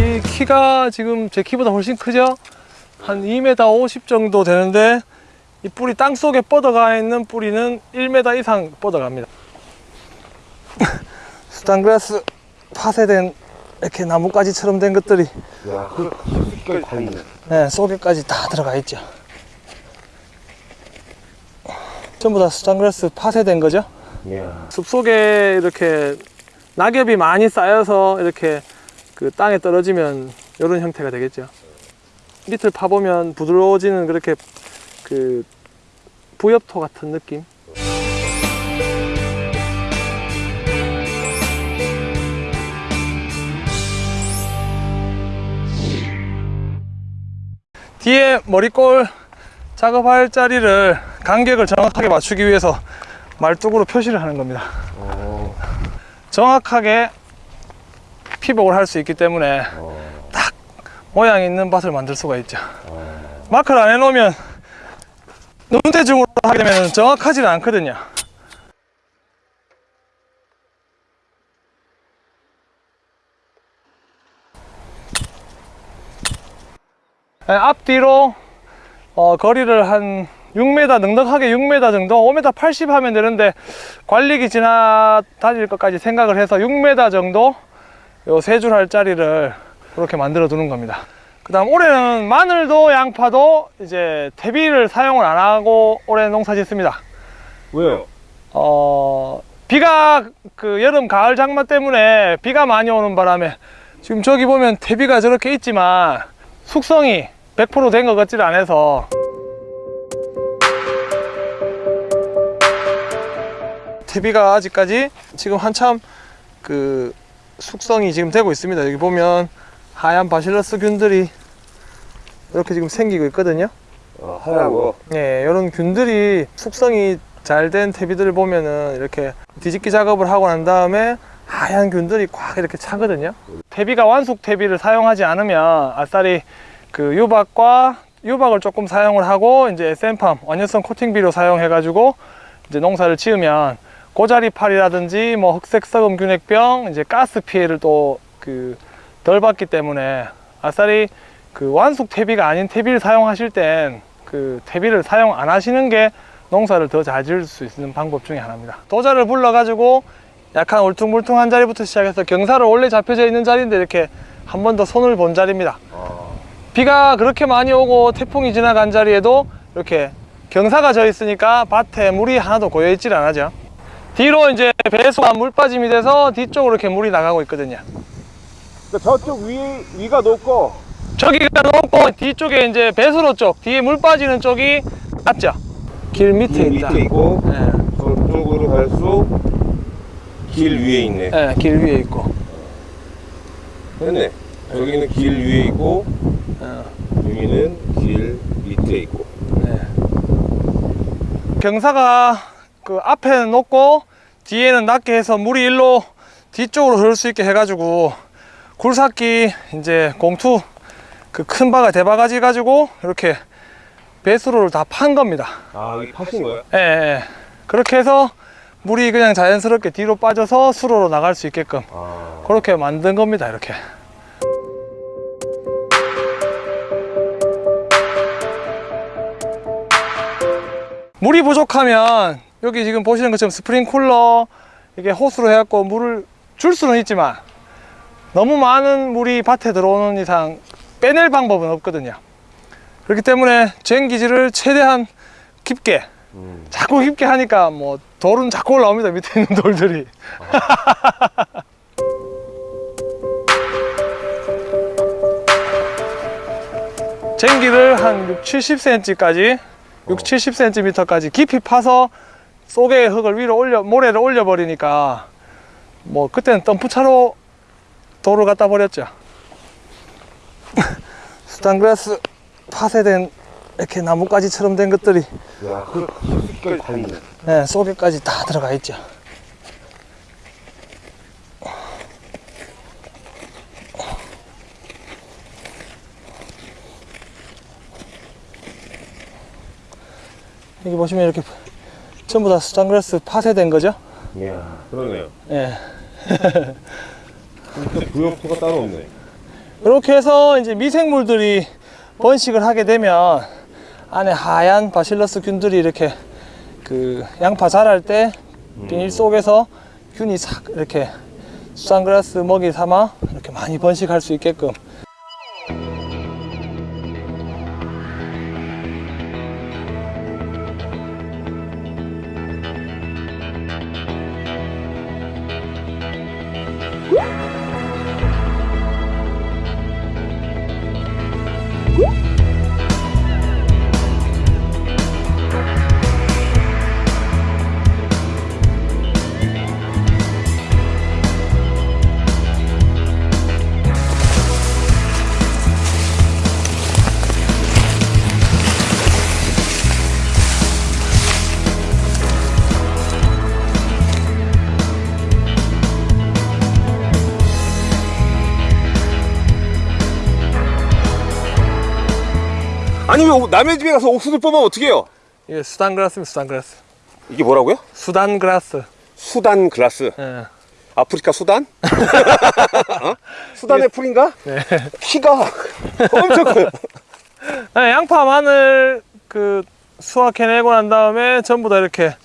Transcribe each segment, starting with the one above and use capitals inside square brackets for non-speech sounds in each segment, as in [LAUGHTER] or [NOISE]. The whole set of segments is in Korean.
이 키가 지금 제 키보다 훨씬 크죠? 한 2m 50 정도 되는데 이 뿌리 땅 속에 뻗어가 있는 뿌리는 1m 이상 뻗어갑니다. [LAUGHS] 수단그라스 파쇄된 이렇게 나뭇가지처럼 된 것들이 야, 그다있 네. 네, 속에까지 다 들어가 있죠. 전부 다 수단그라스 파쇄된 거죠. 이야. 숲 속에 이렇게 낙엽이 많이 쌓여서 이렇게 그 땅에 떨어지면 이런 형태가 되겠죠. 밑을 파보면 부드러워지는 그렇게 그 부엽토 같은 느낌. 뒤에 머리꼴 작업할 자리를 간격을 정확하게 맞추기 위해서 말뚝으로 표시를 하는 겁니다. 어, 정확하게 피복을 할 수 있기 때문에 어, 모양 있는 밭을 만들 수가 있죠. 어. 마크를 안 해놓으면 눈대중으로 하게 되면 정확하지는 않거든요. 앞뒤로 어, 거리를 한 6m 넉넉하게 6m 정도 5m 80 하면 되는데 관리기 지나 다닐 것까지 생각을 해서 6m 정도 요세 줄 할 자리를 그렇게 만들어 두는 겁니다 그 다음 올해는 마늘도 양파도 이제 퇴비를 사용을 안 하고 올해 농사 짓습니다 왜요? 어, 비가 그 여름 가을 장마 때문에 비가 많이 오는 바람에 지금 저기 보면 퇴비가 저렇게 있지만 숙성이 100%된 것 같지를 않아서 퇴비가 아직까지 지금 한참 그 숙성이 지금 되고 있습니다. 여기 보면 하얀 바실러스 균들이 이렇게 지금 생기고 있거든요. 어, 하라고. 예, 이런 균들이 숙성이 잘된 퇴비들을 보면은 이렇게 뒤집기 작업을 하고 난 다음에 하얀 균들이 꽉 이렇게 차거든요. 퇴비가 완숙 퇴비를 사용하지 않으면 아싸리 그 유박과 유박을 조금 사용을 하고 이제 SM팜 원연성 코팅비료 사용해 가지고 이제 농사를 지으면 고자리팔이라든지 뭐 흑색 썩음 균핵병 이제 가스 피해를 또 그 덜 받기 때문에 아싸리 그 완숙 퇴비가 아닌 퇴비를 사용하실 땐 그 퇴비를 사용 안 하시는 게 농사를 더 잘 지을 수 있는 방법 중에 하나입니다. 도자를 불러 가지고 약간 울퉁불퉁한 자리부터 시작해서 경사를 원래 잡혀져 있는 자리인데 이렇게 한 번 더 손을 본 자리입니다. 어, 비가 그렇게 많이 오고 태풍이 지나간 자리에도 이렇게 경사가 져 있으니까 밭에 물이 하나도 고여 있질 않아죠. 뒤로 이제 배수가 물 빠짐이 돼서 뒤쪽으로 이렇게 물이 나가고 있거든요. 그러니까 저쪽 위, 위가 높고, 저기가 높고 뒤쪽에 이제 배수로 쪽 뒤에 물 빠지는 쪽이 맞죠? 길 밑에 길 있다. 밑에 있고, 네, 저쪽으로 갈수록 길 위에 있네. 네, 길 위에 있고. 됐네. 여기는 길 위에 있고, 어, 여기는 길 밑에 있고. 네. 경사가 그 앞에는 높고 뒤에는 낮게 해서 물이 일로 뒤쪽으로 흐를 수 있게 해가지고 굴삭기 이제 공투 그 큰 바가 대바가지 가지고 이렇게 배수로를 다 판 겁니다. 아, 여기 파신 거야? 예, 예. 그렇게 해서 물이 그냥 자연스럽게 뒤로 빠져서 수로로 나갈 수 있게끔 아, 그렇게 만든 겁니다. 이렇게. 물이 부족하면 여기 지금 보시는 것처럼 스프링쿨러 이게 호스로 해갖고 물을 줄 수는 있지만 너무 많은 물이 밭에 들어오는 이상 빼낼 방법은 없거든요. 그렇기 때문에 쟁기지를 최대한 깊게 음. 자꾸 깊게 하니까 뭐 돌은 자꾸 올라옵니다 밑에 있는 돌들이 [LAUGHS] 쟁기를 한 6, 70cm까지 6, 70cm까지 깊이 파서 속에 흙을 위로 올려 모래를 올려 버리니까 뭐 그때는 덤프차로 돌을 갖다 버렸죠 [LAUGHS] 수단그라스 파쇄된 이렇게 나뭇가지처럼 된 것들이 야, 그 깊이까지 다 있네. 네, 속에까지 다 들어가 있죠. 여기 보시면 이렇게 전부 다 수단그라스 파쇄된 거죠. 이야, 그러네요. 예. [LAUGHS] 진짜 부엽토가 따로 없네. 이렇게 해서 이제 미생물들이 번식을 하게 되면 안에 하얀 바실러스 균들이 이렇게 그 양파 자랄 때 비닐 속에서 균이 싹 이렇게 수산그라스 먹이 삼아 이렇게 많이 번식할 수 있게끔 아니, 왜 남의 집에 가서 옥수수 뽑으면 어떻게 해요? 이게 수단그라스입니다 수단그라스 이게 뭐라고요? 수단그라스 수단그라스. 예. 아프리카 수단? [LAUGHS] 어? 수단의 풀인가? 네. 키가 엄청 커요. [LAUGHS] 네, 양파 마늘 그 수확해내고 난 다음에 전부 다 이렇게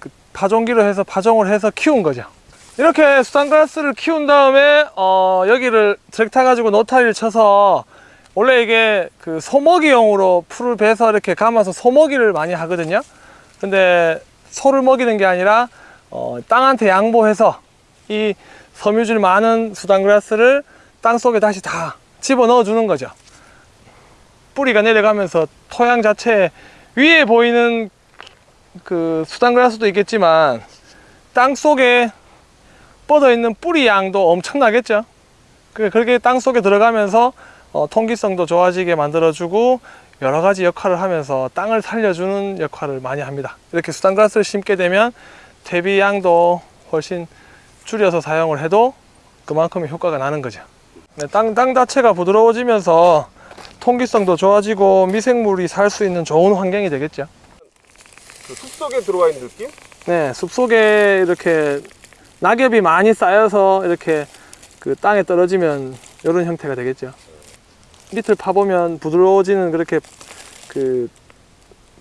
그 파종기로 해서 파종을 해서 키운 거죠. 이렇게 수단그라스를 키운 다음에 어, 여기를 트랙터 가지고 노타리를 쳐서 원래 이게 그 소먹이용으로 풀을 베서 이렇게 감아서 소먹이를 많이 하거든요. 근데 소를 먹이는 게 아니라 어, 땅한테 양보해서 이 섬유질 많은 수단그라스를 땅 속에 다시 다 집어 넣어 주는 거죠. 뿌리가 내려가면서 토양 자체 위에 보이는 그 수단그라스도 있겠지만 땅 속에 뻗어 있는 뿌리 양도 엄청나겠죠. 그- 그렇게 땅 속에 들어가면서 어, 통기성도 좋아지게 만들어주고 여러 가지 역할을 하면서 땅을 살려주는 역할을 많이 합니다. 이렇게 수단그라스를 심게 되면 대비 양도 훨씬 줄여서 사용을 해도 그만큼의 효과가 나는 거죠. 네, 땅, 땅 자체가 부드러워지면서 통기성도 좋아지고 미생물이 살 수 있는 좋은 환경이 되겠죠. 그 숲속에 들어와 있는 느낌? 네, 숲속에 이렇게 낙엽이 많이 쌓여서 이렇게 그 땅에 떨어지면 이런 형태가 되겠죠. 밑을 파보면 부드러워지는 그렇게 그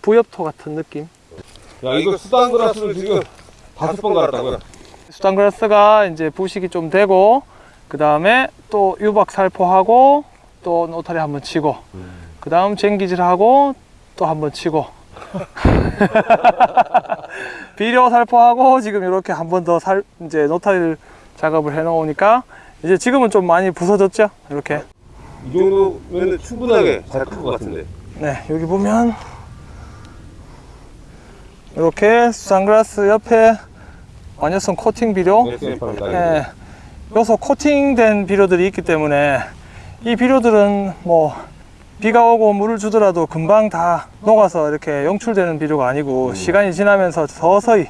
부엽토 같은 느낌. 야, 이거 수단 글라스를 지금 다섯 번 갈았다고요? 수단그라스가 이제 부식이 좀 되고 그 다음에 또 유박 살포하고 또 노타리 한번 치고 그 다음 쟁기질하고 또 한번 치고 [LAUGHS] 비료 살포하고 지금 이렇게 한 번 더 살 이제 노타리를 작업을 해 놓으니까 이제 지금은 좀 많이 부서졌죠 이렇게 이 정도면 충분하게 잘 클 것 같은데. 네 여기 보면 이렇게 수산그라스 옆에 완효성 코팅 비료. 예, 요소 코팅된 비료들이 있기 때문에 이 비료들은 뭐 비가 오고 물을 주더라도 금방 다 녹아서 이렇게 용출되는 비료가 아니고 시간이 지나면서 서서히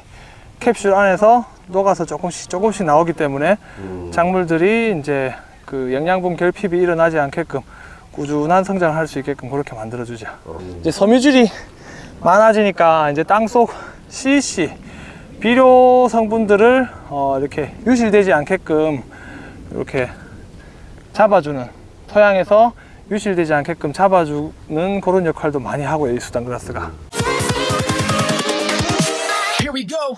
캡슐 안에서 녹아서 조금씩 조금씩 나오기 때문에 작물들이 이제 그 영양분 결핍이 일어나지 않게끔 꾸준한 성장을 할 수 있게끔 그렇게 만들어 주죠. 이제 섬유질이 많아지니까 이제 땅속 CC 비료 성분들을 어, 이렇게 유실되지 않게끔 이렇게 잡아주는 토양에서 유실되지 않게끔 잡아주는 그런 역할도 많이 하고 요 이 수단 그라스가 Here we go.